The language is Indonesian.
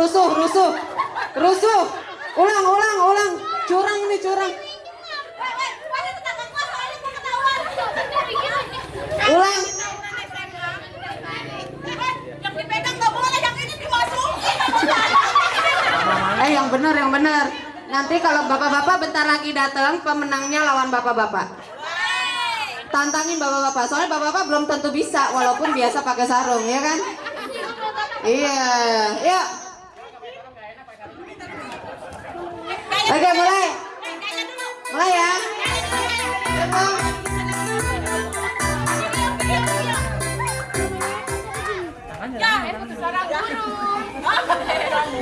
Rusuh. Ulang, ulang, ulang. Curang ini curang. Ulang. Eh yang benar, yang benar. Nanti kalau bapak-bapak bentar lagi datang, pemenangnya lawan bapak-bapak. Tantangin bapak-bapak. Soalnya bapak-bapak belum tentu bisa, walaupun biasa pakai sarung, ya kan? Iya, yuk. Oke, mulai. Mulai ya. Hitung. Ya, itu sarang guru.